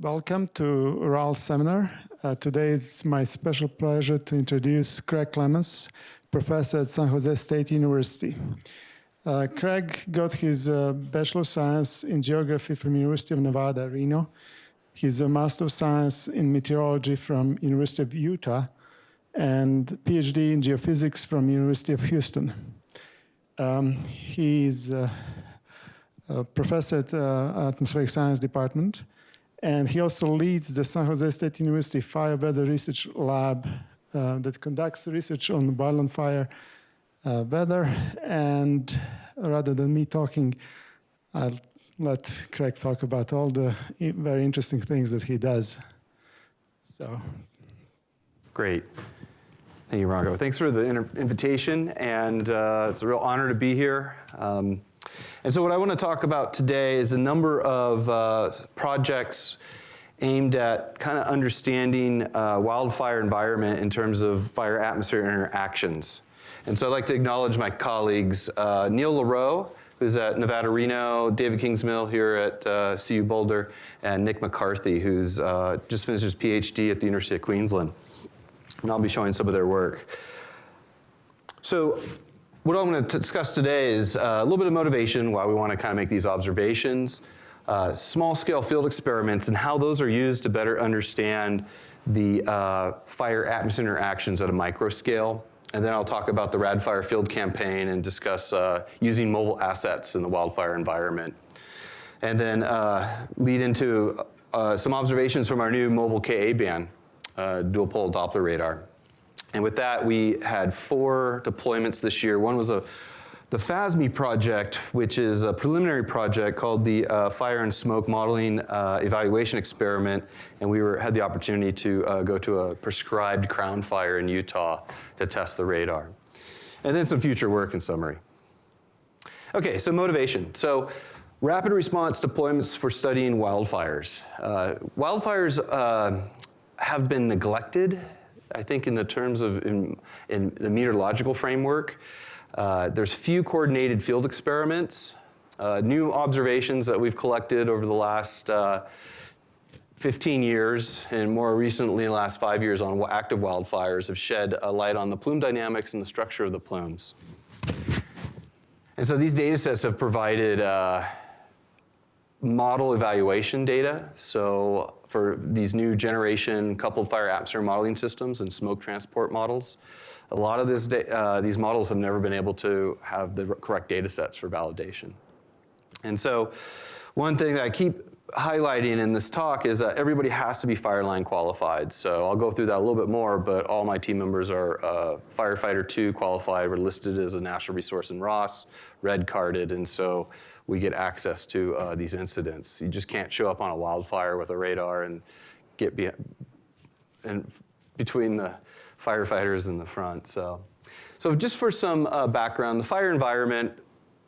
Welcome to RAL seminar. Uh, today it's my special pleasure to introduce Craig Clements, professor at San Jose State University. Uh, Craig got his uh, Bachelor of Science in Geography from University of Nevada, Reno. He's a Master of Science in Meteorology from University of Utah and PhD in Geophysics from University of Houston. Um, he's uh, a professor at uh, Atmospheric Science Department and he also leads the San Jose State University Fire Weather Research Lab uh, that conducts research on wildland fire uh, weather. And rather than me talking, I'll let Craig talk about all the very interesting things that he does. So. Great. Thank you, Rocco. Thanks for the invitation, and uh, it's a real honor to be here. Um, and so what I want to talk about today is a number of uh, projects aimed at kind of understanding uh, wildfire environment in terms of fire atmosphere interactions. And so I'd like to acknowledge my colleagues, uh, Neil Lareau, who's at Nevada Reno, David Kingsmill here at uh, CU Boulder, and Nick McCarthy, who's uh, just finished his PhD at the University of Queensland. And I'll be showing some of their work. So what I'm going to discuss today is uh, a little bit of motivation, why we want to kind of make these observations, uh, small scale field experiments and how those are used to better understand the uh, fire atmosphere interactions at a micro scale. And then I'll talk about the RadFire Field Campaign and discuss uh, using mobile assets in the wildfire environment. And then uh, lead into uh, some observations from our new mobile Ka band, dual pol Doppler radar. And with that, we had four deployments this year. One was a the FASMEE project, which is a preliminary project called the uh, Fire and Smoke Modeling uh, Evaluation Experiment, and we were, had the opportunity to uh, go to a prescribed crown fire in Utah to test the radar. And then some future work in summary. Okay, so motivation. So rapid response deployments for studying wildfires. Uh, wildfires uh, have been neglected I think in the terms of in, in the meteorological framework. Uh, there's few coordinated field experiments, uh, new observations that we've collected over the last uh, 15 years and more recently in the last five years on active wildfires have shed a light on the plume dynamics and the structure of the plumes. And so these data sets have provided uh, model evaluation data. So for these new generation coupled fire atmosphere modeling systems and smoke transport models, a lot of this uh, these models have never been able to have the correct data sets for validation. And so one thing that I keep highlighting in this talk is that everybody has to be fire line qualified. So I'll go through that a little bit more, but all my team members are uh, firefighter two qualified. We're listed as a national resource in Ross, red carded, and so we get access to uh, these incidents. You just can't show up on a wildfire with a radar and get be and between the firefighters in the front. So, so just for some uh, background, the fire environment,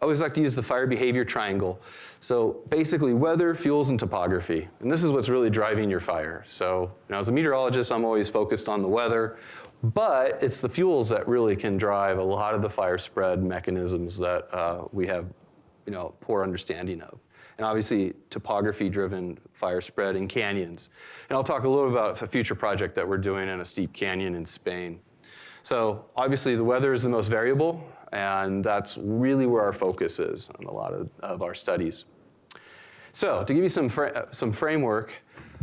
I always like to use the fire behavior triangle. So basically weather, fuels, and topography. And this is what's really driving your fire. So you know, as a meteorologist, I'm always focused on the weather, but it's the fuels that really can drive a lot of the fire spread mechanisms that uh, we have you know, poor understanding of. And obviously topography-driven fire spread in canyons. And I'll talk a little about a future project that we're doing in a steep canyon in Spain. So obviously the weather is the most variable and that's really where our focus is on a lot of, of our studies. So to give you some, some framework,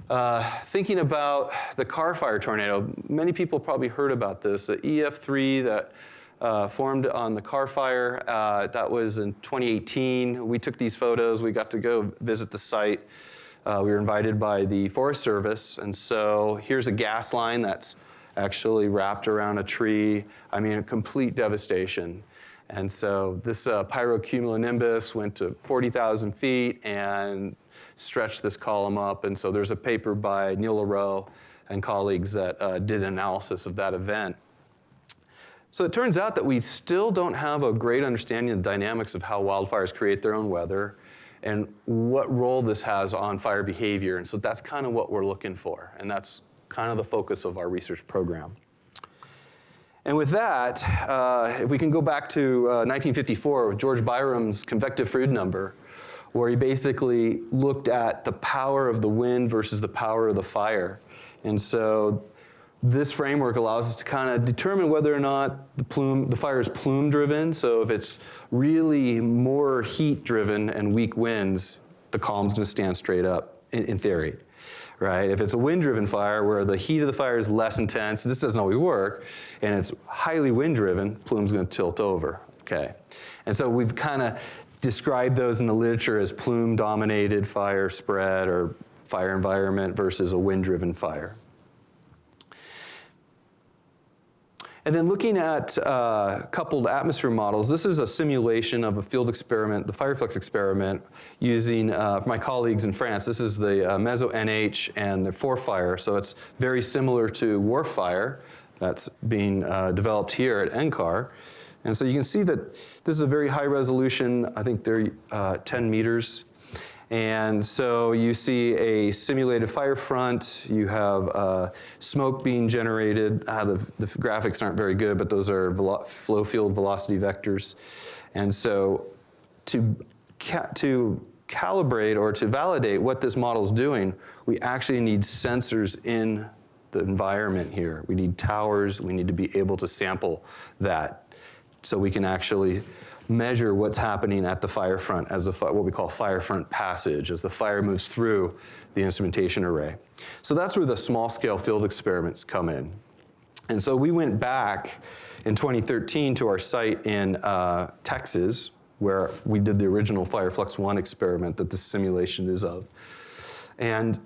uh, thinking about the Carr fire tornado, many people probably heard about this, the EF3 that uh, formed on the Carr fire. Uh, that was in 2018. We took these photos. We got to go visit the site. Uh, we were invited by the Forest Service. And so here's a gas line that's actually wrapped around a tree. I mean, a complete devastation. And so this uh, pyrocumulonimbus went to 40,000 feet and stretched this column up. And so there's a paper by Neil Lareau and colleagues that uh, did an analysis of that event. So it turns out that we still don't have a great understanding of the dynamics of how wildfires create their own weather and what role this has on fire behavior. And so that's kind of what we're looking for. And that's kind of the focus of our research program. And with that, uh, if we can go back to uh, 1954 with George Byram's convective Froude number, where he basically looked at the power of the wind versus the power of the fire. And so this framework allows us to kind of determine whether or not the plume, the fire is plume driven. So if it's really more heat driven and weak winds, the column's to stand straight up in, in theory right? If it's a wind-driven fire where the heat of the fire is less intense, this doesn't always work, and it's highly wind-driven, plume's gonna tilt over, okay? And so we've kind of described those in the literature as plume-dominated fire spread or fire environment versus a wind-driven fire. And then looking at uh, coupled atmosphere models, this is a simulation of a field experiment, the Fireflux experiment, using uh, my colleagues in France. This is the uh, Meso NH and the ForeFire, so it's very similar to WRF-Fire that's being uh, developed here at NCAR. And so you can see that this is a very high resolution, I think they're uh, 10 meters and so you see a simulated fire front, you have uh, smoke being generated. Uh, the, the, graphics aren't very good, but those are flow field velocity vectors. And so to, ca to calibrate or to validate what this model is doing, we actually need sensors in the environment here. We need towers, we need to be able to sample that so we can actually measure what's happening at the fire front as a, what we call fire front passage, as the fire moves through the instrumentation array. So that's where the small scale field experiments come in. And so we went back in 2013 to our site in uh, Texas, where we did the original Fireflux 1 experiment that this simulation is of. And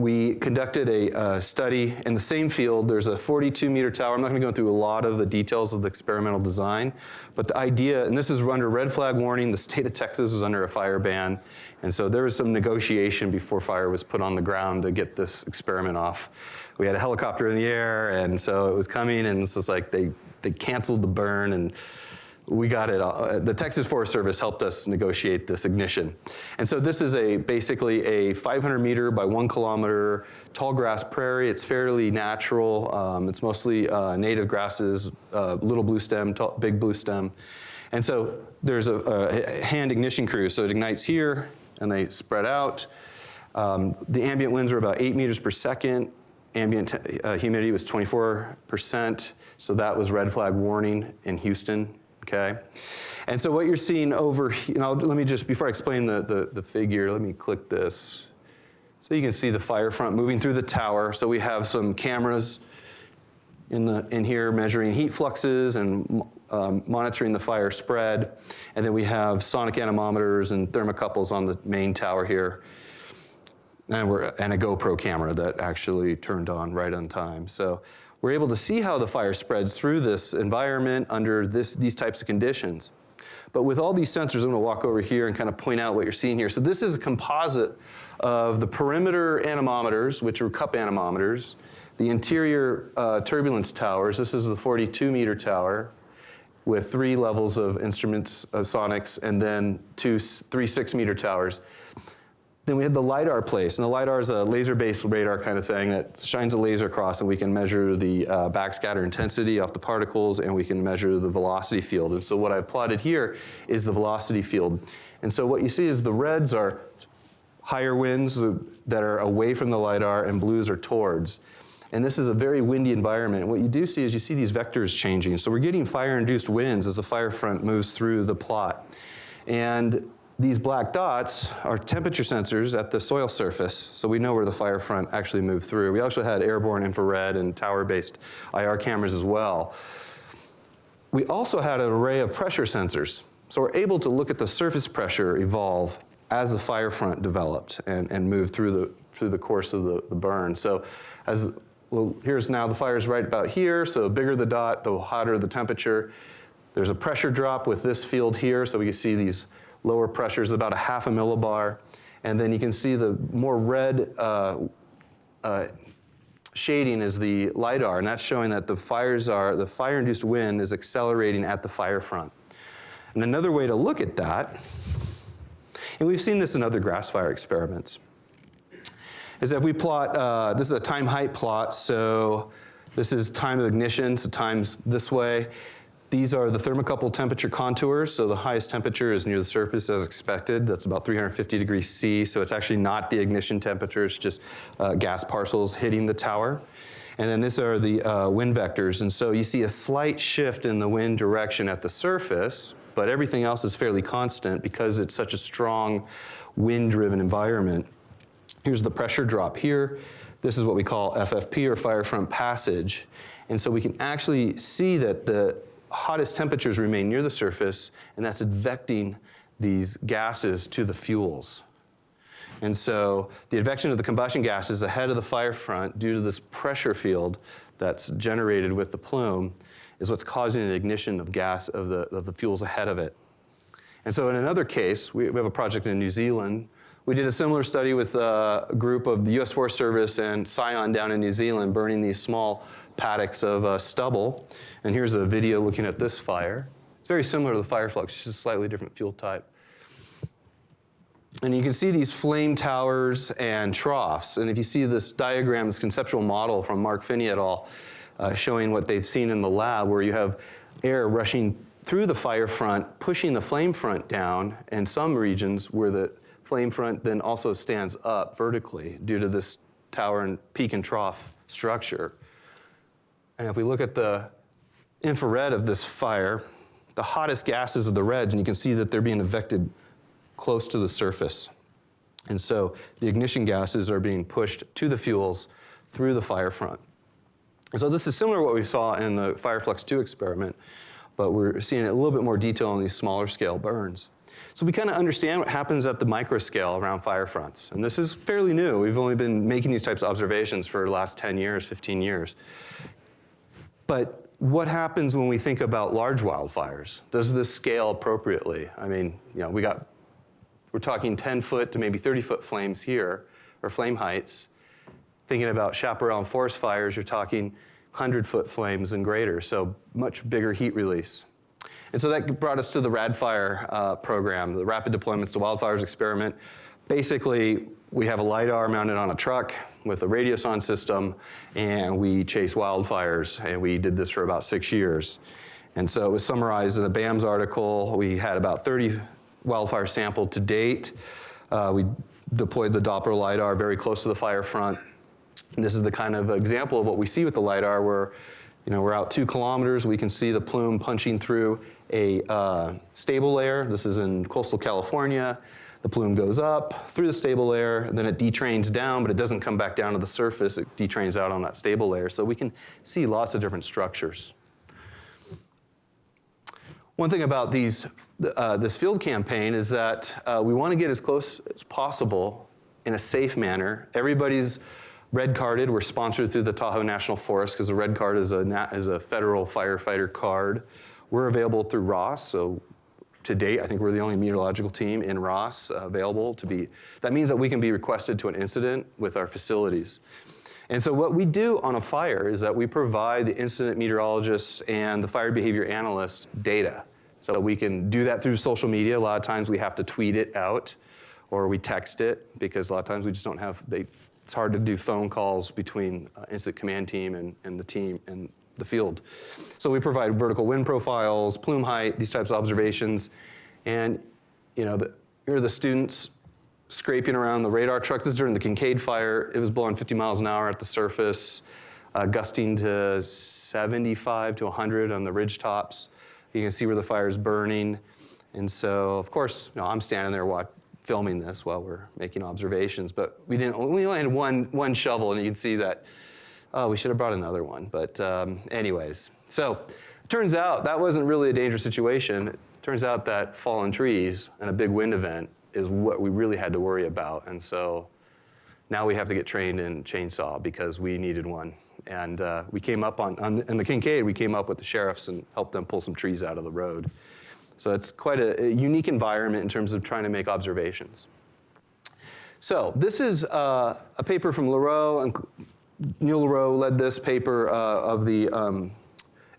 we conducted a, a, study in the same field. There's a 42 meter tower. I'm not gonna go through a lot of the details of the experimental design, but the idea, and this is under red flag warning, the state of Texas was under a fire ban, and so there was some negotiation before fire was put on the ground to get this experiment off. We had a helicopter in the air, and so it was coming, and this is like they, they canceled the burn, and we got it, uh, the Texas Forest Service helped us negotiate this ignition. And so this is a basically a 500 meter by one kilometer tall grass prairie. It's fairly natural. Um, it's mostly uh, native grasses, uh, little blue stem, tall, big blue stem. And so there's a, a, hand ignition crew. So it ignites here and they spread out. Um, the ambient winds were about eight meters per second. Ambient uh, humidity was 24%. So that was red flag warning in Houston okay? And so what you're seeing over, you know, let me just, before I explain the, the, the figure, let me click this. So you can see the fire front moving through the tower. So we have some cameras in, the, in here measuring heat fluxes and um, monitoring the fire spread. And then we have sonic anemometers and thermocouples on the main tower here. And, we're, and a GoPro camera that actually turned on right on time. So we're able to see how the fire spreads through this environment under this, these types of conditions. But with all these sensors, I'm gonna walk over here and kind of point out what you're seeing here. So this is a composite of the perimeter anemometers, which are cup anemometers, the interior uh, turbulence towers. This is the 42 meter tower with three levels of instruments, uh, sonics, and then two, three six meter towers. Then we had the LiDAR place, and the LiDAR is a laser-based radar kind of thing that shines a laser across and we can measure the uh, backscatter intensity off the particles and we can measure the velocity field. And so what I've plotted here is the velocity field. And so what you see is the reds are higher winds that are away from the LiDAR and blues are towards. And this is a very windy environment. What you do see is you see these vectors changing. So we're getting fire-induced winds as the fire front moves through the plot. And these black dots are temperature sensors at the soil surface, so we know where the fire front actually moved through. We actually had airborne infrared and tower-based IR cameras as well. We also had an array of pressure sensors, so we're able to look at the surface pressure evolve as the fire front developed and, and moved through the, through the course of the, the burn. So as, well, here's now the fire is right about here, so the bigger the dot, the hotter the temperature. There's a pressure drop with this field here, so we can see these lower pressure is about a half a millibar. And then you can see the more red uh, uh, shading is the LiDAR, and that's showing that the fires are, the fire-induced wind is accelerating at the fire front. And another way to look at that, and we've seen this in other grass fire experiments, is if we plot, uh, this is a time height plot, so this is time of ignition, so time's this way, These are the thermocouple temperature contours. So the highest temperature is near the surface as expected. That's about 350 degrees C. So it's actually not the ignition temperature. It's just uh, gas parcels hitting the tower. And then these are the uh, wind vectors. And so you see a slight shift in the wind direction at the surface, but everything else is fairly constant because it's such a strong wind-driven environment. Here's the pressure drop here. This is what we call FFP or fire front passage. And so we can actually see that the hottest temperatures remain near the surface, and that's advecting these gases to the fuels. And so the advection of the combustion gases ahead of the fire front due to this pressure field that's generated with the plume is what's causing an ignition of gas of the, of the fuels ahead of it. And so in another case, we, we have a project in New Zealand. We did a similar study with a group of the US Forest Service and Scion down in New Zealand burning these small paddocks of uh, stubble. And here's a video looking at this fire. It's very similar to the fire flux, just a slightly different fuel type. And you can see these flame towers and troughs. And if you see this diagram, this conceptual model from Mark Finney et al., uh, showing what they've seen in the lab, where you have air rushing through the fire front, pushing the flame front down, and some regions where the flame front then also stands up vertically due to this tower and peak and trough structure. And if we look at the infrared of this fire, the hottest gases are the reds, and you can see that they're being advected close to the surface. And so the ignition gases are being pushed to the fuels through the fire front. So this is similar to what we saw in the Fireflux 2 experiment, but we're seeing a little bit more detail in these smaller scale burns. So we kind of understand what happens at the micro scale around fire fronts. And this is fairly new. We've only been making these types of observations for the last 10 years, 15 years. But what happens when we think about large wildfires? Does this scale appropriately? I mean, you know, we got, we're talking 10 foot to maybe 30 foot flames here, or flame heights. Thinking about chaparral forest fires, you're talking 100 foot flames and greater, so much bigger heat release. And so that brought us to the RADFire uh, program, the Rapid Deployments to Wildfires experiment. Basically, we have a LiDAR mounted on a truck with a radiosonde system, and we chase wildfires, and we did this for about six years. And so it was summarized in a BAMS article. We had about 30 wildfires sampled to date. Uh, we deployed the Doppler LiDAR very close to the fire front. And this is the kind of example of what we see with the LiDAR where you know, we're out two kilometers, we can see the plume punching through a uh, stable layer. This is in coastal California. The plume goes up through the stable layer, then it detrains down, but it doesn't come back down to the surface. It detrains out on that stable layer. So we can see lots of different structures. One thing about these, uh, this field campaign is that uh, we want to get as close as possible in a safe manner. Everybody's red carded. We're sponsored through the Tahoe National Forest because the red card is a, is a federal firefighter card. We're available through Ross, so to date, I think we're the only meteorological team in Ross uh, available to be, that means that we can be requested to an incident with our facilities. And so what we do on a fire is that we provide the incident meteorologists and the fire behavior analyst data. So we can do that through social media. A lot of times we have to tweet it out or we text it because a lot of times we just don't have, they, it's hard to do phone calls between uh, incident command team and, and the team and the field. So we provide vertical wind profiles, plume height, these types of observations. And you know, the, here are the students scraping around the radar truck. This is during the Kincade fire. It was blowing 50 miles an hour at the surface, uh, gusting to 75 to 100 on the ridge tops. You can see where the fire is burning. And so, of course, you know, I'm standing there watch, filming this while we're making observations, but we didn't, we only had one, one shovel and you can see that oh, we should have brought another one. But um, anyways, so turns out that wasn't really a dangerous situation. It turns out that fallen trees and a big wind event is what we really had to worry about. And so now we have to get trained in chainsaw because we needed one. And uh, we came up on, on, in the Kincade, we came up with the sheriffs and helped them pull some trees out of the road. So it's quite a, a unique environment in terms of trying to make observations. So this is uh, a paper from Lareau and Lareau led this paper uh, of the um,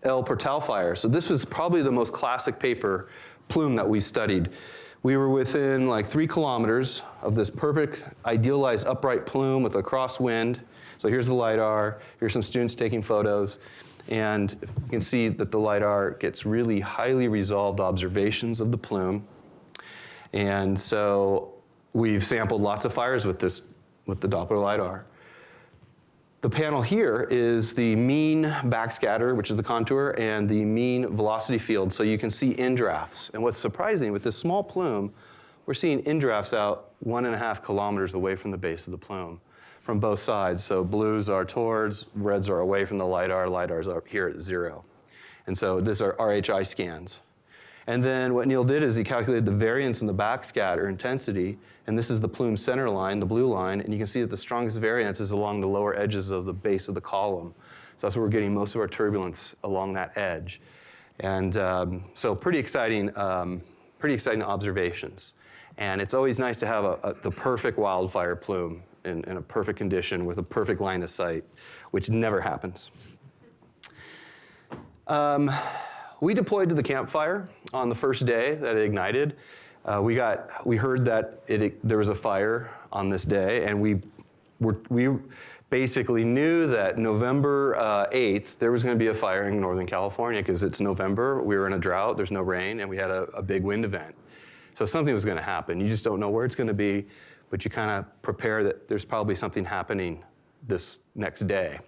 El Portal fire. So this was probably the most classic paper plume that we studied. We were within like three kilometers of this perfect idealized upright plume with a crosswind. So here's the LiDAR, here's some students taking photos. And you can see that the LiDAR gets really highly resolved observations of the plume. And so we've sampled lots of fires with this, with the Doppler LiDAR. The panel here is the mean backscatter, which is the contour, and the mean velocity field, so you can see indrafts. And what's surprising, with this small plume, we're seeing indrafts out one and a half kilometers away from the base of the plume from both sides. So blues are towards, reds are away from the LiDAR, LiDARs are here at zero. And so these are RHI scans. And then what Neil did is he calculated the variance in the backscatter intensity, and this is the plume center line, the blue line, and you can see that the strongest variance is along the lower edges of the base of the column. So that's where we're getting most of our turbulence along that edge. And um, so pretty exciting, um, pretty exciting observations. And it's always nice to have a, a, the perfect wildfire plume in, in a perfect condition with a perfect line of sight, which never happens. Um, we deployed to the campfire on the first day that it ignited. Uh, we got, we heard that it, there was a fire on this day, and we were, we basically knew that November uh, 8th there was going to be a fire in Northern California because it's November. We were in a drought. There's no rain, and we had a, a big wind event. So something was going to happen. You just don't know where it's going to be, but you kind of prepare that there's probably something happening this next day.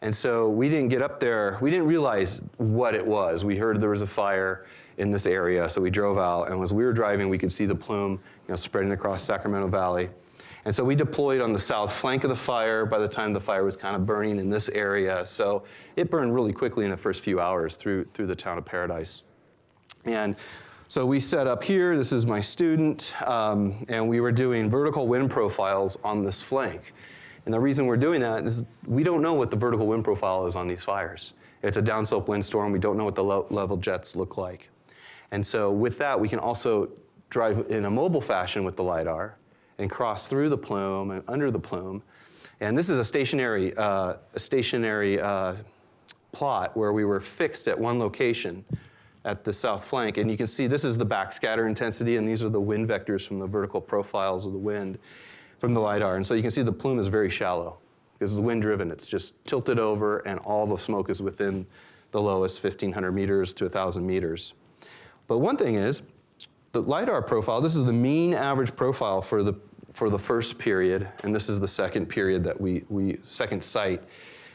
And so we didn't get up there, we didn't realize what it was. We heard there was a fire in this area, so we drove out, and as we were driving, we could see the plume you know, spreading across Sacramento Valley. And so we deployed on the south flank of the fire by the time the fire was kind of burning in this area. So it burned really quickly in the first few hours through, through the town of Paradise. And so we set up here, this is my student, um, and we were doing vertical wind profiles on this flank. And the reason we're doing that is we don't know what the vertical wind profile is on these fires. It's a downslope windstorm. We don't know what the level jets look like. And so with that, we can also drive in a mobile fashion with the LiDAR and cross through the plume and under the plume. And this is a stationary, uh, a stationary uh, plot where we were fixed at one location at the south flank. And you can see this is the backscatter intensity, and these are the wind vectors from the vertical profiles of the wind from the LiDAR. And so you can see the plume is very shallow because it's wind driven. It's just tilted over and all the smoke is within the lowest 1,500 meters to 1,000 meters. But one thing is, the LiDAR profile, this is the mean average profile for the, for the first period, and this is the second period that we, we second site.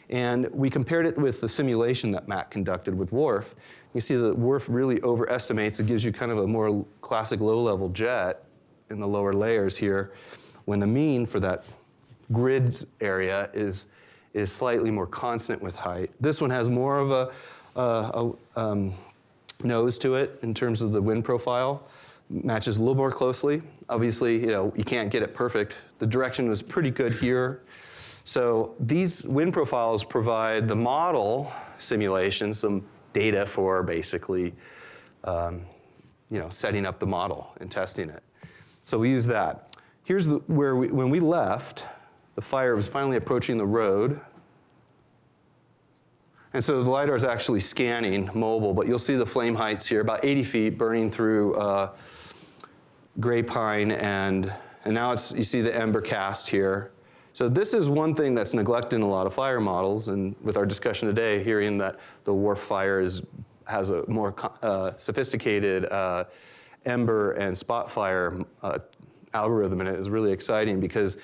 And we compared it with the simulation that Matt conducted with WRF. You see that WRF really overestimates. It gives you kind of a more classic low-level jet in the lower layers here when the mean for that grid area is, is slightly more constant with height. This one has more of a, a, a um, nose to it in terms of the wind profile, matches a little more closely. Obviously, you know, you can't get it perfect. The direction was pretty good here. So these wind profiles provide the model simulation, some data for basically, um, you know, setting up the model and testing it. So we use that. Here's the, where we, when we left, the fire was finally approaching the road. And so the LiDAR is actually scanning mobile, but you'll see the flame heights here, about 80 feet burning through uh, gray pine and, and now it's, you see the ember cast here. So this is one thing that's neglected in a lot of fire models and with our discussion today, hearing that the WRF fire is, has a more uh, sophisticated uh, ember and spot fire uh, algorithm in it is really exciting because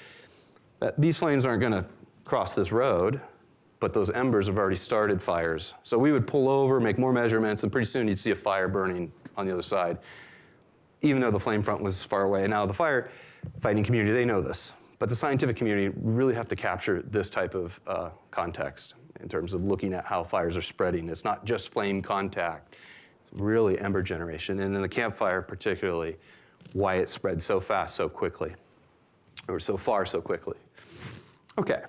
that, these flames aren't going to cross this road, but those embers have already started fires. So we would pull over, make more measurements, and pretty soon you'd see a fire burning on the other side, even though the flame front was far away. And now the fire fighting community, they know this. But the scientific community really have to capture this type of uh, context in terms of looking at how fires are spreading. It's not just flame contact, it's really ember generation. And in the campfire particularly, why it spread so fast so quickly, or so far so quickly. Okay.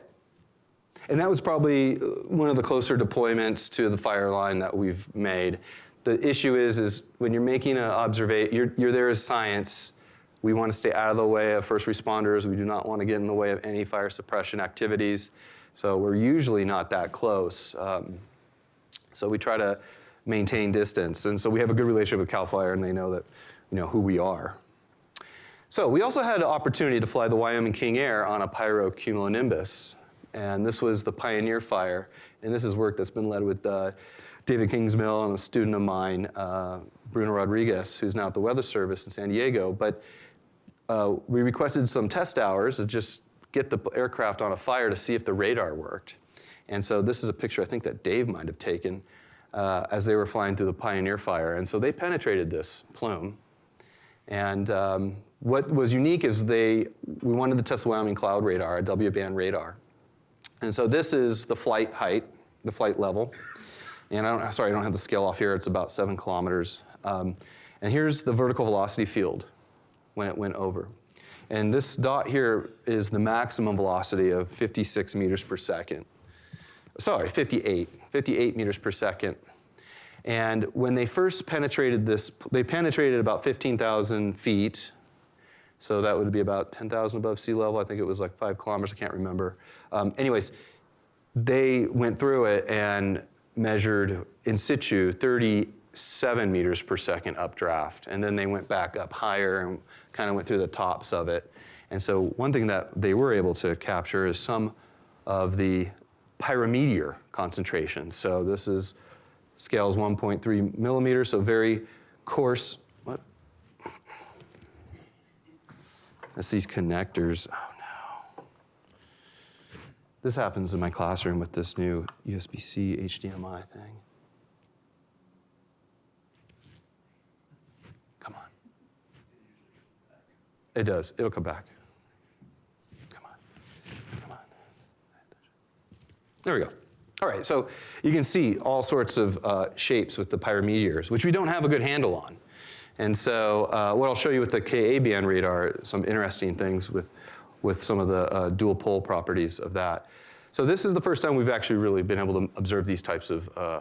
And that was probably uh, one of the closer deployments to the fire line that we've made. The issue is, is when you're making an observation, you're, you're there as science, we want to stay out of the way of first responders. We do not want to get in the way of any fire suppression activities. So we're usually not that close. Um, so we try to maintain distance. And so we have a good relationship with CAL FIRE and they know that, you know, who we are. So we also had an opportunity to fly the Wyoming King Air on a pyrocumulonimbus And this was the Pioneer Fire. And this is work that's been led with uh, David Kingsmill and a student of mine, uh, Bruno Rodriguez, who's now at the Weather Service in San Diego. But uh, we requested some test hours to just get the aircraft on a fire to see if the radar worked. And so this is a picture I think that Dave might have taken uh, as they were flying through the Pioneer Fire. And so they penetrated this plume. And um, what was unique is they, we wanted to test the Wyoming Cloud Radar, a W-band radar. And so this is the flight height, the flight level. And I don't, sorry, I don't have the scale off here. It's about seven kilometers. Um, and here's the vertical velocity field when it went over. And this dot here is the maximum velocity of 56 meters per second. Sorry, 58, 58 meters per second. And when they first penetrated this, they penetrated about 15,000 feet. So that would be about 10,000 above sea level. I think it was like five kilometers, I can't remember. Um, anyways, they went through it and measured in situ 37 meters per second updraft. And then they went back up higher and kind of went through the tops of it. And so one thing that they were able to capture is some of the pyrometeor concentration. So this is scales 1.3 millimeters, so very coarse. That's these connectors. Oh no. This happens in my classroom with this new USB-C HDMI thing. Come on. It does. It'll come back. Come on. Come on. There we go. All right, so you can see all sorts of uh, shapes with the pyrometeors, which we don't have a good handle on. And so uh, what I'll show you with the Ka-band radar, some interesting things with, with some of the uh, dual pol properties of that. So this is the first time we've actually really been able to observe these types of uh,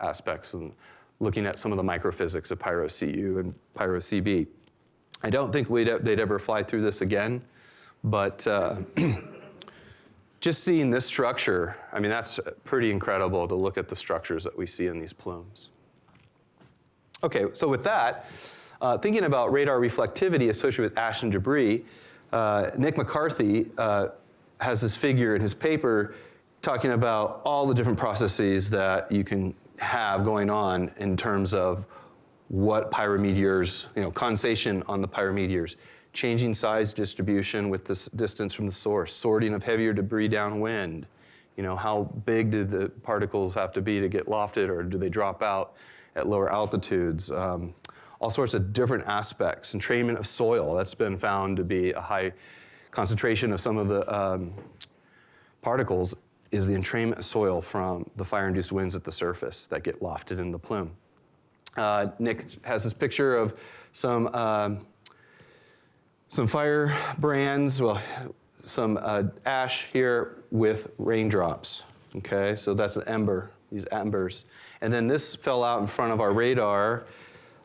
aspects and looking at some of the microphysics of Pyro-Cu and Pyro-Cb. I don't think we'd, they'd ever fly through this again, but uh, just seeing this structure, I mean, that's pretty incredible to look at the structures that we see in these plumes. Okay, so with that, uh, thinking about radar reflectivity associated with ash and debris, uh, Nick McCarthy uh, has this figure in his paper talking about all the different processes that you can have going on in terms of what pyrometeors, you know, condensation on the pyrometeors, changing size distribution with this distance from the source, sorting of heavier debris downwind. You know, how big do the particles have to be to get lofted or do they drop out at lower altitudes? Um, all sorts of different aspects. Entrainment of soil, that's been found to be a high concentration of some of the um, particles is the entrainment of soil from the fire-induced winds at the surface that get lofted in the plume. Uh, Nick has this picture of some uh, some fire brands, well, some uh, ash here with raindrops. Okay, so that's an ember, these embers. And then this fell out in front of our radar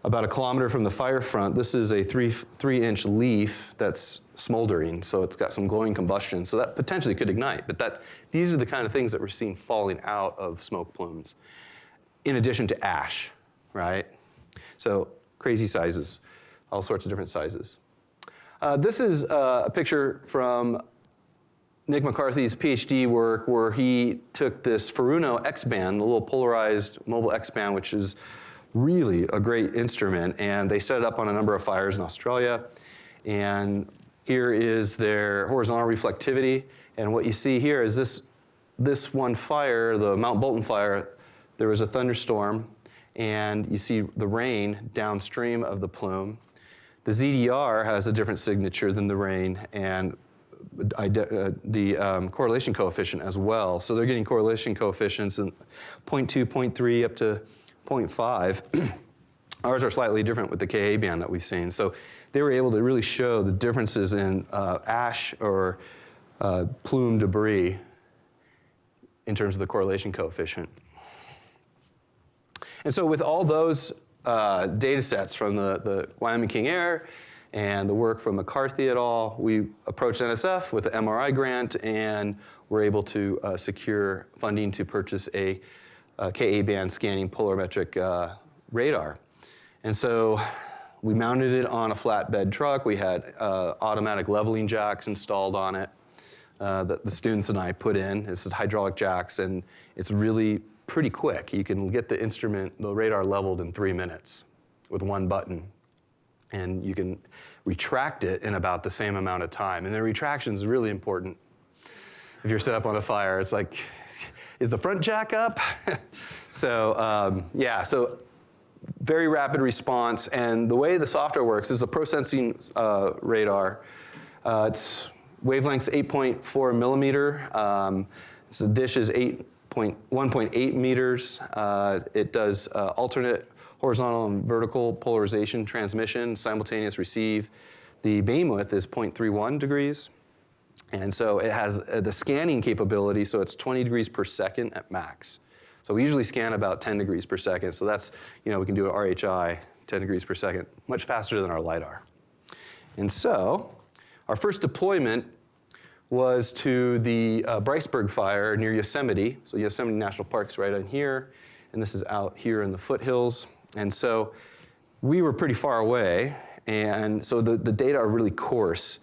about a kilometer from the fire front. This is a three, three inch leaf that's smoldering, so it's got some glowing combustion. So that potentially could ignite, but that, these are the kind of things that we're seeing falling out of smoke plumes, in addition to ash, right? So crazy sizes, all sorts of different sizes. Uh, this is uh, a picture from Nick McCarthy's PhD work where he took this Furuno X-band, the little polarized mobile X-band, which is really a great instrument, and they set it up on a number of fires in Australia. And here is their horizontal reflectivity. And what you see here is this, this one fire, the Mount Bolton fire, there was a thunderstorm, and you see the rain downstream of the plume. The ZDR has a different signature than the rain and the um, correlation coefficient as well. So they're getting correlation coefficients in 0.2, 0.3 up to 0.5. Ours are slightly different with the Ka band that we've seen. So they were able to really show the differences in uh, ash or uh, plume debris in terms of the correlation coefficient. And so with all those uh, data sets from the, the Wyoming King Air and the work from McCarthy et al. We approached NSF with an MRI grant and were able to uh, secure funding to purchase a, a Ka-band scanning polarimetric uh, radar. And so we mounted it on a flatbed truck. We had uh, automatic leveling jacks installed on it. uh, that the students and I put in. Is hydraulic jacks, and it's really pretty quick. You can get the instrument, the radar leveled in three minutes with one button. And you can retract it in about the same amount of time. And the retraction is really important. If you're set up on a fire, it's like, is the front jack up? so um, yeah, so very rapid response. And the way the software works is a ProSensing uh, radar. Uh, it's wavelength's 8.4 millimeter. Um, so the dish is 8.1.8 meters. Uh, it does uh, alternate horizontal and vertical polarization transmission, simultaneous receive. The beam width is 0.31 degrees. And so it has uh, the scanning capability, so it's 20 degrees per second at max. So we usually scan about 10 degrees per second. So that's, you know, we can do an RHI 10 degrees per second, much faster than our LiDAR. And so our first deployment was to the uh, Briceburg fire near Yosemite. So Yosemite National Park's right on here, and this is out here in the foothills. And so we were pretty far away, and so the, the data are really coarse.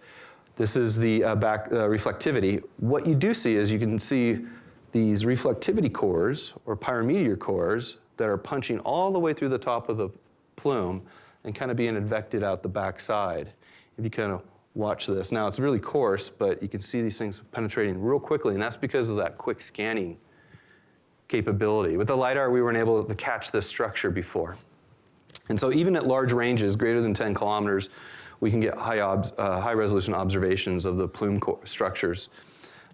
This is the uh, back uh, reflectivity. What you do see is you can see these reflectivity cores or pyrometeor cores that are punching all the way through the top of the plume and kind of being advected out the back side. If you kind of watch this. Now it's really coarse, but you can see these things penetrating real quickly, and that's because of that quick scanning capability. With the LiDAR, we weren't able to catch this structure before. And so even at large ranges, greater than 10 kilometers, we can get high, uh, high resolution observations of the plume structures.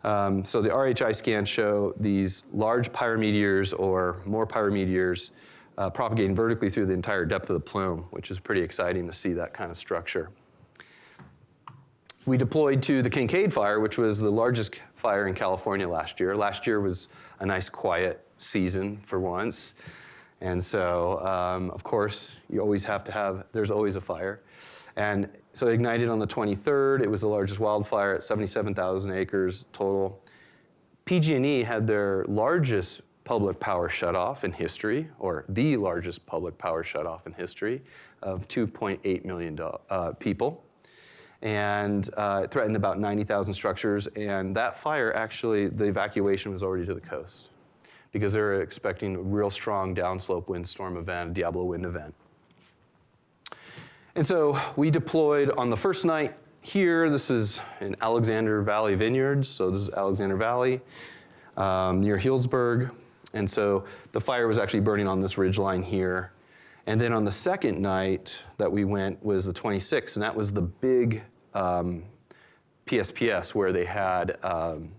Um, so the RHI scans show these large pyrometeors or more pyrometeors uh, propagating vertically through the entire depth of the plume, which is pretty exciting to see that kind of structure. We deployed to the Kincade fire, which was the largest fire in California last year. Last year was a nice quiet season for once. And so, um, of course, you always have to have, there's always a fire. And so it ignited on the 23rd. It was the largest wildfire at 77,000 acres total. PG&E had their largest public power shutoff in history, or the largest public power shutoff in history of 2.8 million uh, people. And uh, it threatened about 90,000 structures. And that fire, actually, the evacuation was already to the coast because they were expecting a real strong downslope windstorm event, Diablo wind event. And so we deployed on the first night here. This is in Alexander Valley Vineyards. So this is Alexander Valley um, near Healdsburg. And so the fire was actually burning on this ridge line here. And then on the second night that we went was the 26th, and that was the big um, PSPS where they had um,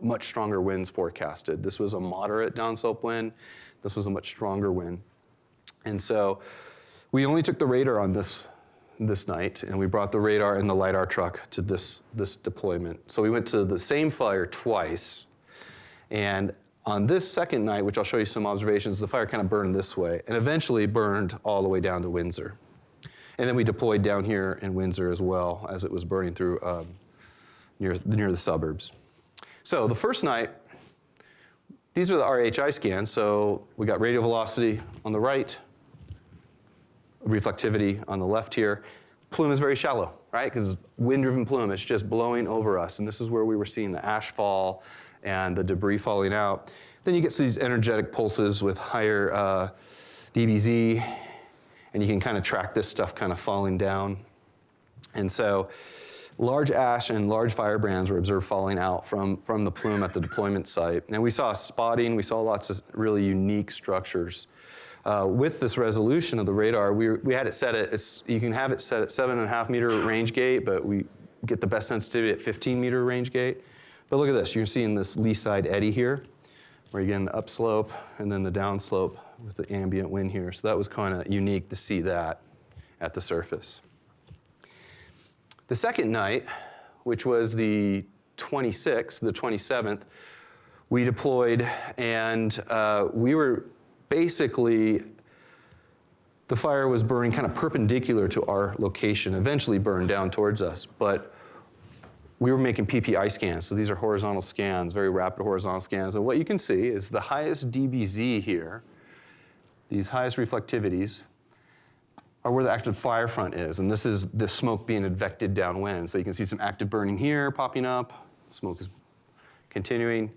much stronger winds forecasted. This was a moderate downslope wind. This was a much stronger wind. And so we only took the radar on this this night, and we brought the radar and the LiDAR truck to this, this deployment. So we went to the same fire twice, and on this second night, which I'll show you some observations, the fire kind of burned this way, and eventually burned all the way down to Windsor. And then we deployed down here in Windsor as well as it was burning through um, near, near the suburbs. So the first night, these are the RHI scans. So we got radial velocity on the right, reflectivity on the left here. Plume is very shallow, right? Because wind-driven plume, it's just blowing over us. And this is where we were seeing the ash fall and the debris falling out. Then you get these energetic pulses with higher uh, DBZ, and you can kind of track this stuff kind of falling down. And so large ash and large firebrands were observed falling out from, from the plume at the deployment site. And we saw spotting, we saw lots of really unique structures uh, with this resolution of the radar, we, we had it set at, you can have it set at seven and a half meter range gate, but we get the best sensitivity at 15 meter range gate. But look at this, you're seeing this lee side eddy here, where you get the upslope and then the downslope with the ambient wind here. So that was kind of unique to see that at the surface. The second night, which was the 26th, the 27th, we deployed and uh, we were basically, the fire was burning kind of perpendicular to our location, eventually burned down towards us, but we were making PPI scans. So these are horizontal scans, very rapid horizontal scans. And what you can see is the highest DBZ here, these highest reflectivities, are where the active fire front is. And this is the smoke being advected downwind. So you can see some active burning here popping up, Smoke is continuing.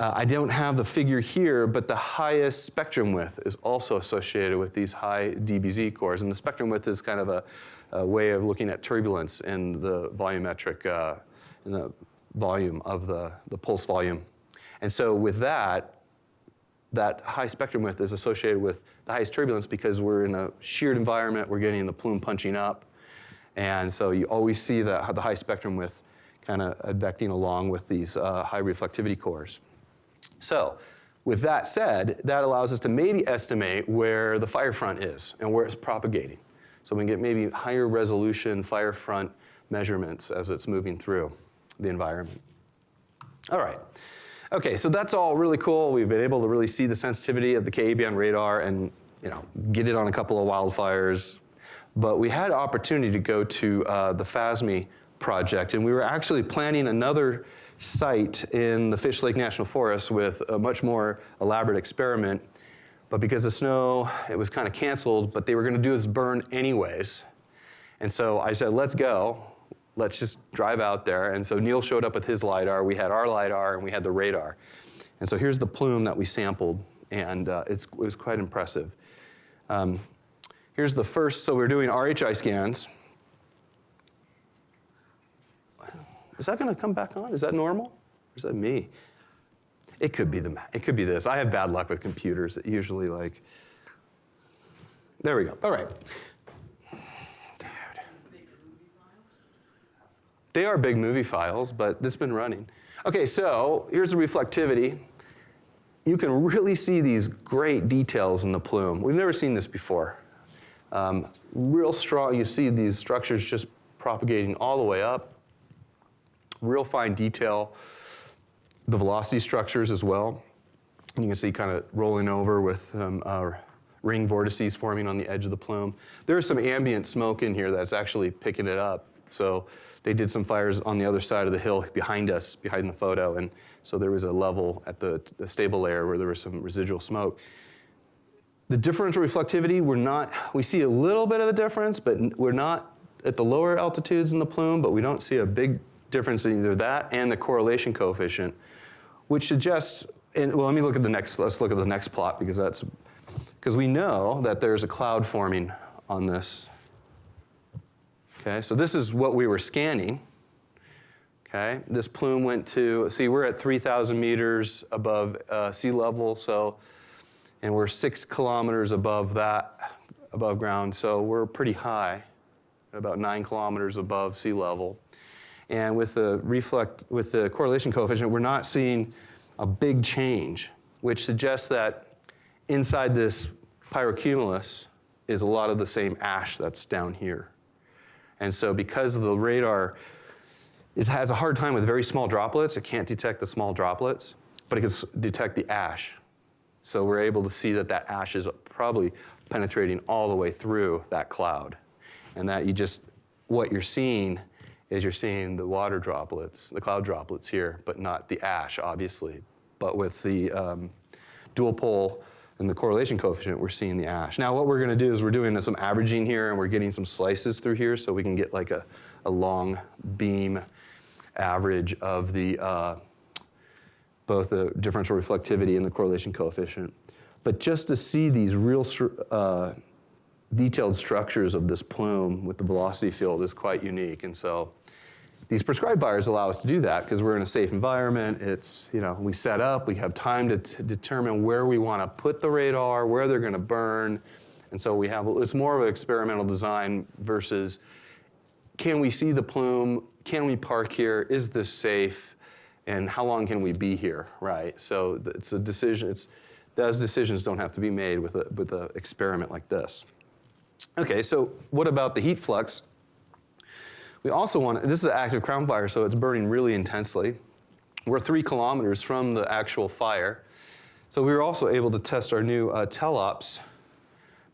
Uh, I don't have the figure here, but the highest spectrum width is also associated with these high DBZ cores. And the spectrum width is kind of a, a way of looking at turbulence in the volumetric, uh, in the volume of the, the pulse volume. And so with that, that high spectrum width is associated with the highest turbulence because we're in a sheared environment, we're getting the plume punching up. And so you always see the, the high spectrum width kind of advecting along with these uh, high reflectivity cores. So with that said, that allows us to maybe estimate where the fire front is and where it's propagating. So we can get maybe higher resolution fire front measurements as it's moving through the environment. All right. Okay, so that's all really cool. We've been able to really see the sensitivity of the KAB radar and you know, get it on a couple of wildfires. But we had opportunity to go to uh, the FASMEE project, and we were actually planning another site in the Fish Lake National Forest with a much more elaborate experiment. But because of snow, it was kind of canceled, but they were going to do this burn anyways. And so I said, let's go. Let's just drive out there. And so Neil showed up with his LiDAR. We had our LiDAR, and we had the radar. And so here's the plume that we sampled, and uh, it was quite impressive. Um, here's the first, so we're doing RHI scans. Is that going to come back on? Is that normal? Or is that me? It could be the it could be this. I have bad luck with computers. It usually like There we go. All right. Dude. They are big movie files, but it's been running. Okay, so here's the reflectivity. You can really see these great details in the plume. We've never seen this before. Um, real strong, you see these structures just propagating all the way up real fine detail. The velocity structures as well. You can see kind of rolling over with um, ring vortices forming on the edge of the plume. There's some ambient smoke in here that's actually picking it up. So they did some fires on the other side of the hill behind us, behind the photo, and so there was a level at the, the stable layer where there was some residual smoke. The differential reflectivity, we're not, we see a little bit of a difference, but we're not at the lower altitudes in the plume, but we don't see a big difference in either that and the correlation coefficient, which suggests, and, well, let me look at the next, let's look at the next plot because that's, because we know that there's a cloud forming on this. Okay, so this is what we were scanning. Okay, this plume went to, see, we're at 3,000 meters above uh, sea level, so, and we're six kilometers above that, above ground, so we're pretty high, about nine kilometers above sea level. And with the reflect, with the correlation coefficient, we're not seeing a big change, which suggests that inside this pyrocumulus is a lot of the same ash that's down here. And so because the radar is, has a hard time with very small droplets, it can't detect the small droplets, but it can detect the ash. So we're able to see that that ash is probably penetrating all the way through that cloud. And that you just, what you're seeing is you're seeing the water droplets, the cloud droplets here, but not the ash, obviously. But with the um, dual pol and the correlation coefficient, we're seeing the ash. Now what we're gonna do is we're doing some averaging here and we're getting some slices through here so we can get like a, a long beam average of the, uh, both the differential reflectivity and the correlation coefficient. But just to see these real uh, detailed structures of this plume with the velocity field is quite unique. And so these prescribed fires allow us to do that because we're in a safe environment. It's, you know, we set up, we have time to, determine where we want to put the radar, where they're going to burn. And so we have, it's more of an experimental design versus can we see the plume? Can we park here? Is this safe? And how long can we be here, right? So it's a decision, it's, those decisions don't have to be made with an with a experiment like this. Okay, so what about the heat flux? We also want, this is an active crown fire, so it's burning really intensely. We're three kilometers from the actual fire. So we were also able to test our new uh, Telops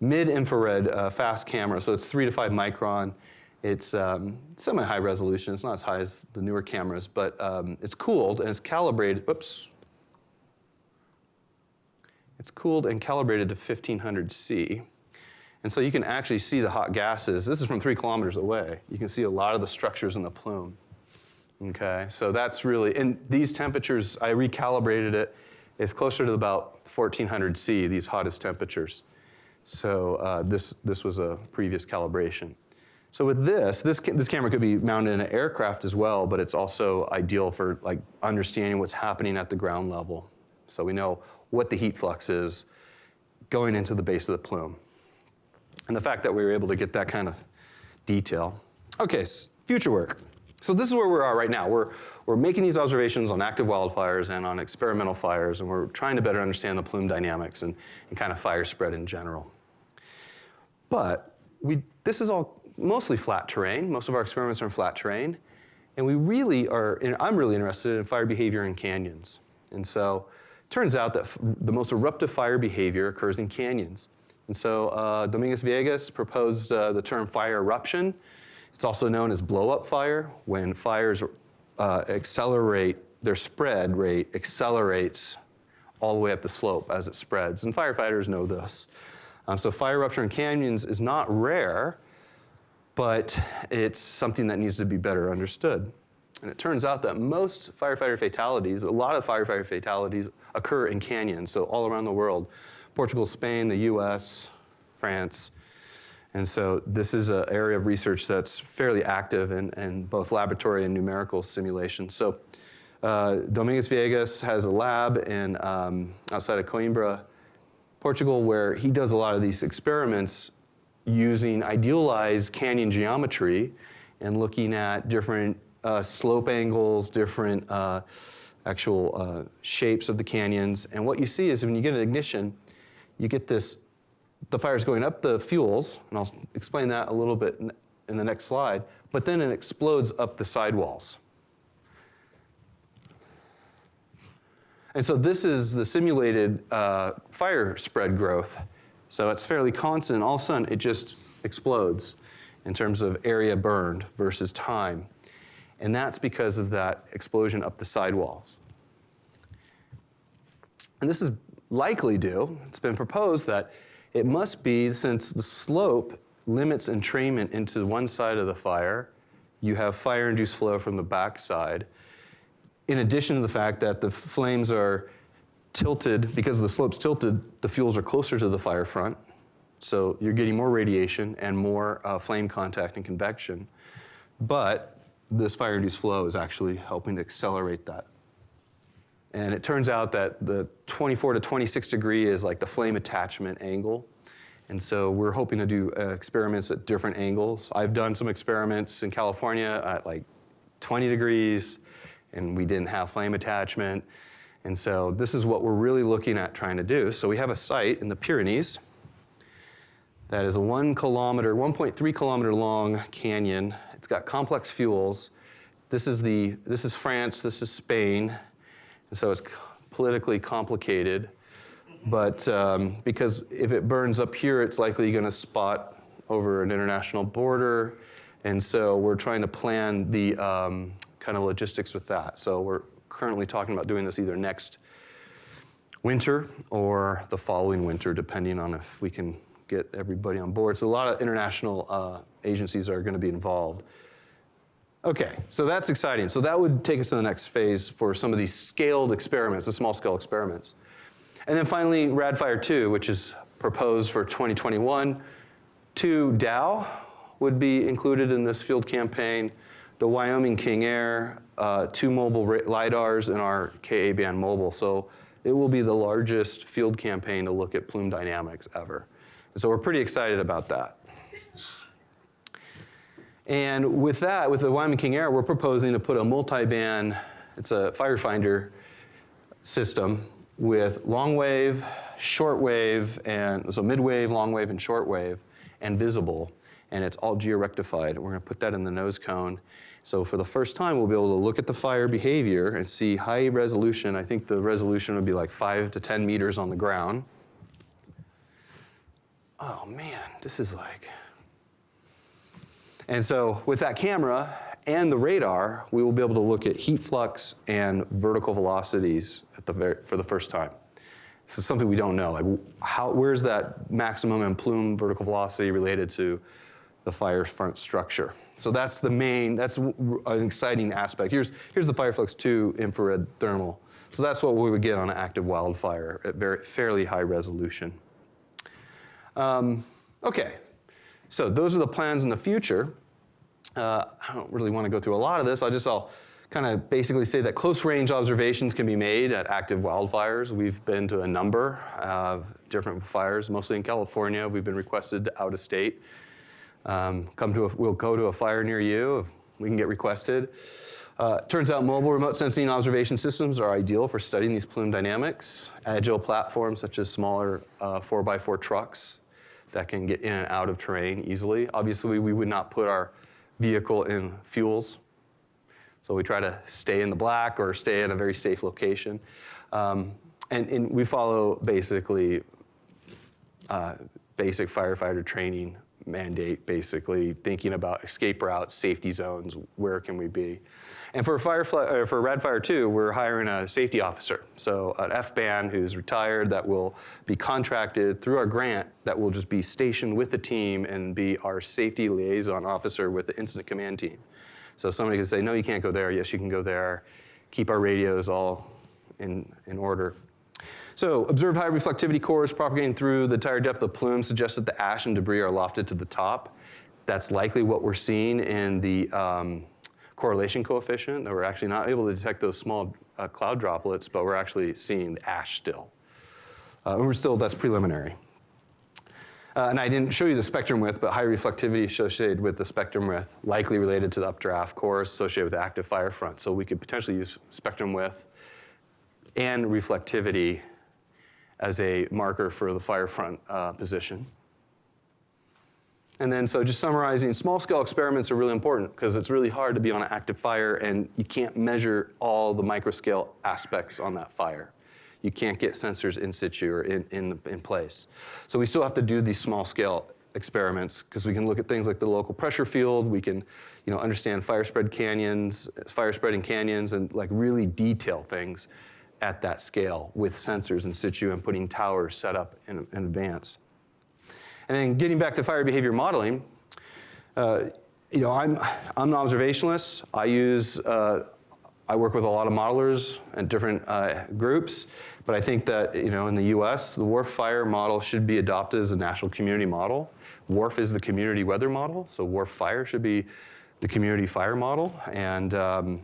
mid-infrared uh, fast camera. So it's three to five micron. It's um, semi-high resolution. It's not as high as the newer cameras, but um, it's cooled and it's calibrated, oops. It's cooled and calibrated to 1500 C. And so you can actually see the hot gases. This is from three kilometers away. You can see a lot of the structures in the plume. Okay, so that's really, and these temperatures, I recalibrated it, it's closer to about 1400 C, these hottest temperatures. So uh, this, this was a previous calibration. So with this, this, ca- this camera could be mounted in an aircraft as well, but it's also ideal for like understanding what's happening at the ground level. So we know what the heat flux is going into the base of the plume. And the fact that we were able to get that kind of detail. Okay, future work. So this is where we are right now. We're, we're making these observations on active wildfires and on experimental fires, and we're trying to better understand the plume dynamics and, and kind of fire spread in general. But we, this is all mostly flat terrain. Most of our experiments are in flat terrain. And we really are, I'm really interested in fire behavior in canyons. And so it turns out that the most eruptive fire behavior occurs in canyons. And so uh, Domingos Viegas proposed uh, the term fire eruption. It's also known as blow up fire, when fires uh, accelerate, their spread rate accelerates all the way up the slope as it spreads. And firefighters know this. Um, so fire eruption in canyons is not rare, but it's something that needs to be better understood. And it turns out that most firefighter fatalities, a lot of firefighter fatalities occur in canyons, so all around the world. Portugal, Spain, the US, France. And so this is an area of research that's fairly active in, in both laboratory and numerical simulation. So uh, Domingos Viegas has a lab in, um, outside of Coimbra, Portugal, where he does a lot of these experiments using idealized canyon geometry and looking at different uh, slope angles, different uh, actual uh, shapes of the canyons. And what you see is when you get an ignition, you get this, the fire's going up the fuels, and I'll explain that a little bit in, the next slide, but then it explodes up the sidewalls. And so this is the simulated uh, fire spread growth. So it's fairly constant. All of a sudden, it just explodes in terms of area burned versus time. And that's because of that explosion up the sidewalls. And this is likely do, it's been proposed that it must be since the slope limits entrainment into one side of the fire, you have fire induced flow from the back side in addition to the fact that the flames are tilted, because the slope's tilted, the fuels are closer to the fire front. So you're getting more radiation and more uh, flame contact and convection. But this fire induced flow is actually helping to accelerate that. And it turns out that the 24 to 26 degree is like the flame attachment angle. And so we're hoping to do uh, experiments at different angles. I've done some experiments in California at like 20 degrees, and we didn't have flame attachment. And so this is what we're really looking at trying to do. So we have a site in the Pyrenees that is a one kilometer, 1.3 kilometer long canyon. It's got complex fuels. This is the, this is France, this is Spain. And so it's politically complicated. But um, because if it burns up here, it's likely going to spot over an international border. And so we're trying to plan the um, kind of logistics with that. So we're currently talking about doing this either next winter or the following winter, depending on if we can get everybody on board. So a lot of international uh, agencies are going to be involved. Okay, so that's exciting. So that would take us to the next phase for some of these scaled experiments, the small scale experiments. And then finally, RADFIRE 2, which is proposed for 2021. Two DOW would be included in this field campaign. The Wyoming King Air, uh, two mobile LIDARs, and our KA band mobile. So it will be the largest field campaign to look at plume dynamics ever. And so we're pretty excited about that. And with that, with the Wyoming King Air, we're proposing to put a multi-band, it's a firefinder system with long wave, short wave, and so mid wave, long wave, and short wave, and visible. And it's all georectified. We're going to put that in the nose cone. So for the first time, we'll be able to look at the fire behavior and see high resolution. I think the resolution would be like five to 10 meters on the ground. Oh man, this is like. And so with that camera and the radar, we will be able to look at heat flux and vertical velocities at the for the first time. This is something we don't know. Like, how, where's that maximum and plume vertical velocity related to the fire front structure. So that's the main, that's an exciting aspect. Here's, here's the Fireflux 2 infrared thermal. So that's what we would get on an active wildfire at very, fairly high resolution. Um, okay, so those are the plans in the future. Uh, I don't really want to go through a lot of this. I'll just I'll kind of basically say that close range observations can be made at active wildfires. We've been to a number of different fires, mostly in California. We've been requested out of state. Um, come to a, we'll go to a fire near you. We can get requested. Uh, turns out mobile remote sensing observation systems are ideal for studying these plume dynamics. Agile platforms such as smaller uh, 4x4 trucks that can get in and out of terrain easily. Obviously, we would not put our vehicle in fuels. So we try to stay in the black or stay in a very safe location. Um, and, and we follow basically uh, basic firefighter training mandate, basically thinking about escape routes, safety zones, where can we be. And for Firefly, uh, for Radfire 2, we're hiring a safety officer, so an FBAN who's retired that will be contracted through our grant that will just be stationed with the team and be our safety liaison officer with the incident command team. So somebody can say, no, you can't go there. Yes, you can go there. Keep our radios all in, in order. So observed high reflectivity cores propagating through the entire depth of plume suggests that the ash and debris are lofted to the top. That's likely what we're seeing in the um, correlation coefficient, that we're actually not able to detect those small uh, cloud droplets, but we're actually seeing the ash still. Uh, and we're still, that's preliminary. Uh, and I didn't show you the spectrum width, but high reflectivity associated with the spectrum width, likely related to the updraft cores associated with active fire front. So we could potentially use spectrum width and reflectivity as a marker for the fire front uh, position. And then, so just summarizing, small scale experiments are really important because it's really hard to be on an active fire and you can't measure all the microscale aspects on that fire. You can't get sensors in situ or in, in, in place. So we still have to do these small scale experiments because we can look at things like the local pressure field, we can you know, understand fire spread canyons, fire spreading canyons, and like really detail things at that scale with sensors in situ and putting towers set up in, in advance. And then getting back to fire behavior modeling, uh, you know, I'm, I'm an observationalist. I use, uh, I work with a lot of modelers and different uh, groups, but I think that, you know, in the US, the WRF fire model should be adopted as a national community model. WRF is the community weather model, so WRF fire should be the community fire model. And um,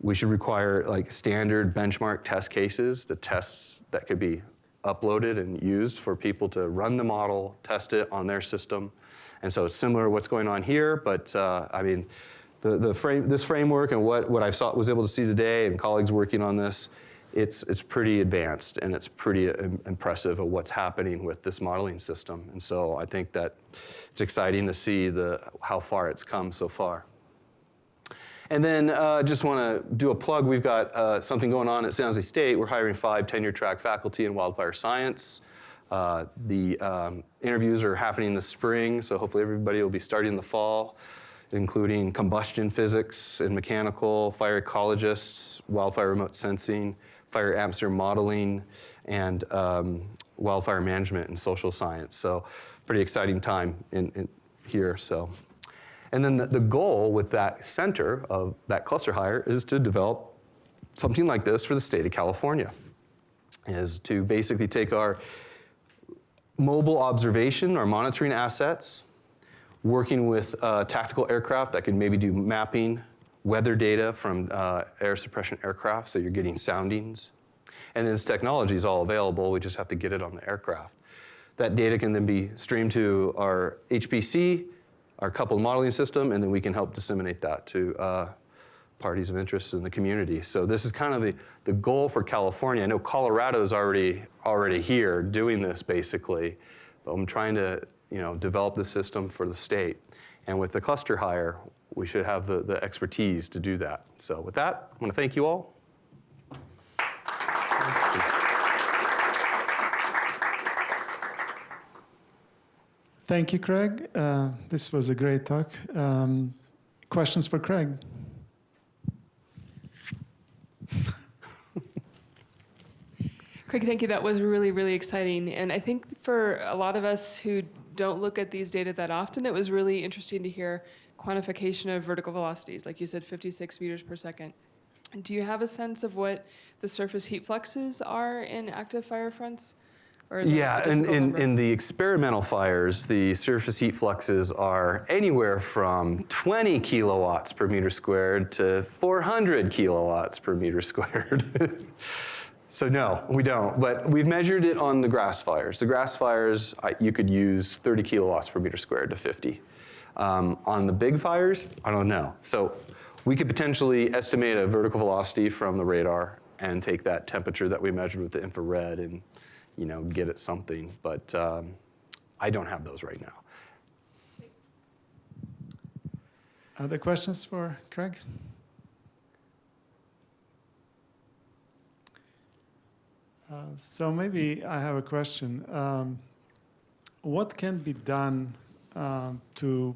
we should require like standard benchmark test cases, the tests that could be uploaded and used for people to run the model, test it on their system. And so it's similar to what's going on here, but uh, I mean, the, the frame, this framework and what, what I saw, was able to see today and colleagues working on this, it's, it's pretty advanced and it's pretty im- impressive of what's happening with this modeling system. And so I think that it's exciting to see the, how far it's come so far. And then uh, just want to do a plug. We've got uh, something going on at San Jose State. We're hiring five tenure track faculty in wildfire science. Uh, the um, interviews are happening this spring, so hopefully everybody will be starting in the fall, including combustion physics and mechanical, fire ecologists, wildfire remote sensing, fire atmosphere modeling, and um, wildfire management and social science. So pretty exciting time in, in here. So. And then the, the goal with that center of that cluster hire is to develop something like this for the state of California, is to basically take our mobile observation, our monitoring assets, working with uh, tactical aircraft that can maybe do mapping, weather data from uh, air suppression aircraft, so you're getting soundings. And this technology is all available, we just have to get it on the aircraft. That data can then be streamed to our HPC, our coupled modeling system, and then we can help disseminate that to uh, parties of interest in the community. So this is kind of the, the goal for California. I know Colorado's already already here doing this basically, but I'm trying to you know develop the system for the state. And with the cluster hire, we should have the, the expertise to do that. So with that, I want to thank you all. Thank you, Craig. Uh, this was a great talk. Um, questions for Craig? Craig, thank you. That was really, really exciting. And I think for a lot of us who don't look at these data that often, it was really interesting to hear quantification of vertical velocities, like you said, 56 meters per second. Do you have a sense of what the surface heat fluxes are in active fire fronts? Or is it a Yeah, in, in, in the experimental fires, the surface heat fluxes are anywhere from 20 kilowatts per meter squared to 400 kilowatts per meter squared. so no, we don't. But we've measured it on the grass fires. The grass fires, I, you could use 30 kilowatts per meter squared to 50. Um, on the big fires, I don't know. So we could potentially estimate a vertical velocity from the radar and take that temperature that we measured with the infrared and, you know, get at something. But um, I don't have those right now. Other questions for Craig? Uh, so maybe I have a question. Um, what can be done um, to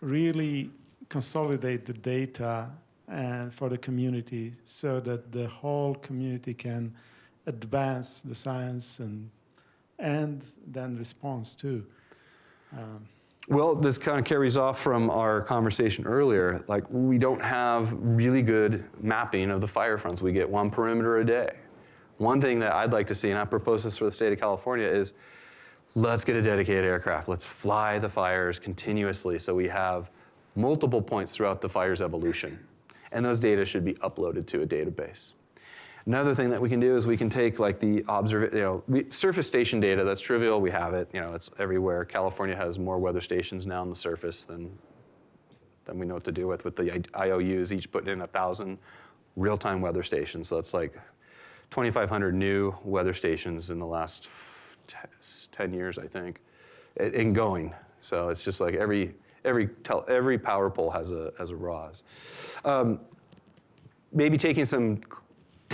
really consolidate the data and for the community so that the whole community can advance the science and and then response too? Um, Well, this kind of carries off from our conversation earlier. Like, we don't have really good mapping of the fire fronts. We get one perimeter a day. One thing that I'd like to see, and I propose this for the state of California, is let's get a dedicated aircraft. Let's fly the fires continuously so we have multiple points throughout the fire's evolution. And those data should be uploaded to a database. Another thing that we can do is we can take like the observ, you know, we, surface station data. That's trivial. We have it. You know, it's everywhere. California has more weather stations now on the surface than than we know what to do with. With the IOUs, each putting in a thousand real-time weather stations. So that's like 2,500 new weather stations in the last 10 years, I think, and going. So it's just like every every tel, every power pole has a has a RAWS. Um, maybe taking some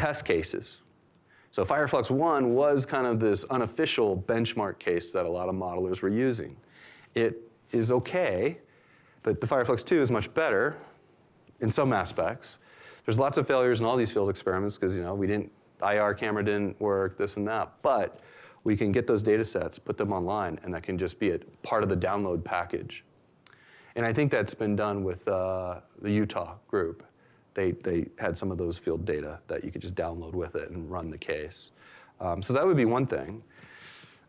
test cases. So Fireflux 1 was kind of this unofficial benchmark case that a lot of modelers were using. It is okay, but the Fireflux 2 is much better in some aspects. There's lots of failures in all these field experiments because you know we didn't IR camera didn't work, this and that, but we can get those data sets, put them online, and that can just be a part of the download package. And I think that's been done with uh, the Utah group. They, they had some of those field data that you could just download with it and run the case. Um, so that would be one thing.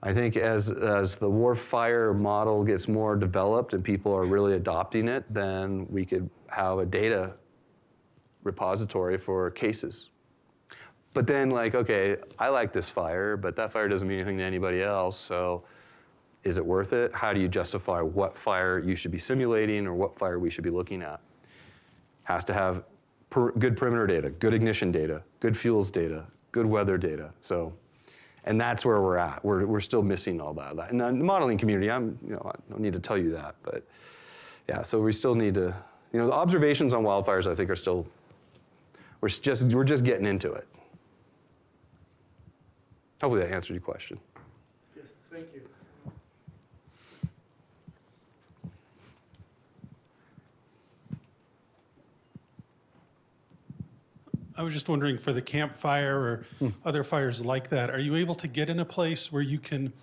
I think as, as the WRF fire model gets more developed and people are really adopting it, then we could have a data repository for cases. But then, like, okay, I like this fire, but that fire doesn't mean anything to anybody else, so is it worth it? How do you justify what fire you should be simulating or what fire we should be looking at? Has to have per, good perimeter data, good ignition data, good fuels data, good weather data. So, and that's where we're at. We're, we're still missing all that. And the modeling community, I'm, you know, I don't need to tell you that, but yeah, so we still need to, you know, the observations on wildfires, I think, are still, we're just, we're just getting into it. Hopefully that answered your question. yes, thank you. I was just wondering for the Camp Fire or other fires like that, are you able to get in a place where you can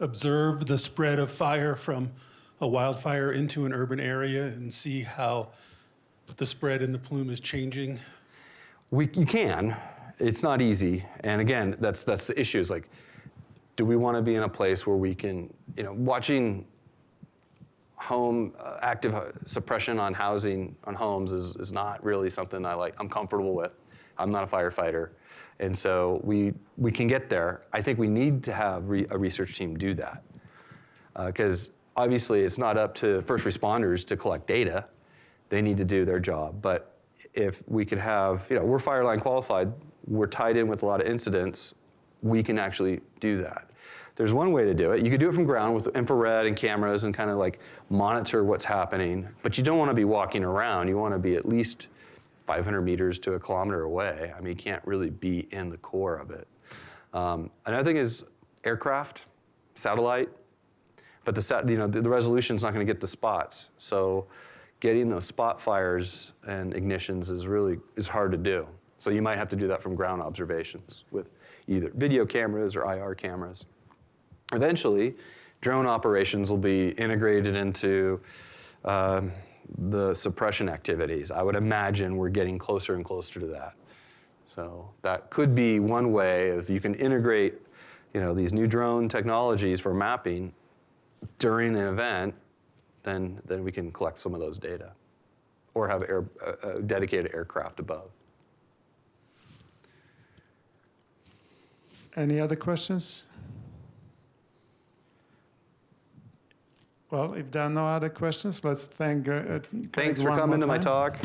observe the spread of fire from a wildfire into an urban area and see how the spread in the plume is changing? We, you can. It's not easy. And again, that's, that's the issue is like, do we want to be in a place where we can, you know, watching home uh, active uh, suppression on housing on homes is, is not really something I like. I'm comfortable with. I'm not a firefighter, and so we we can get there. I think we need to have re, a research team do that uh, because obviously it's not up to first responders to collect data. They need to do their job, but if we could have, you know, we're fireline qualified, we're tied in with a lot of incidents, we can actually do that. There's one way to do it. You could do it from ground with infrared and cameras and kind of like monitor what's happening, but you don't want to be walking around. You want to be at least 500 meters to a kilometer away. I mean, you can't really be in the core of it. Um, another thing is aircraft, satellite, but the, sat, you know, the, the resolution's not going to get the spots. So getting those spot fires and ignitions is really is hard to do. So you might have to do that from ground observations with either video cameras or IR cameras. Eventually, drone operations will be integrated into um, the suppression activities. I would imagine we're getting closer and closer to that. So that could be one way if you can integrate, you know, these new drone technologies for mapping during an event, then, then we can collect some of those data or have air, a dedicated aircraft above. Any other questions? Well, if there are no other questions, let's thank. uh, Craig Thanks for coming to my talk.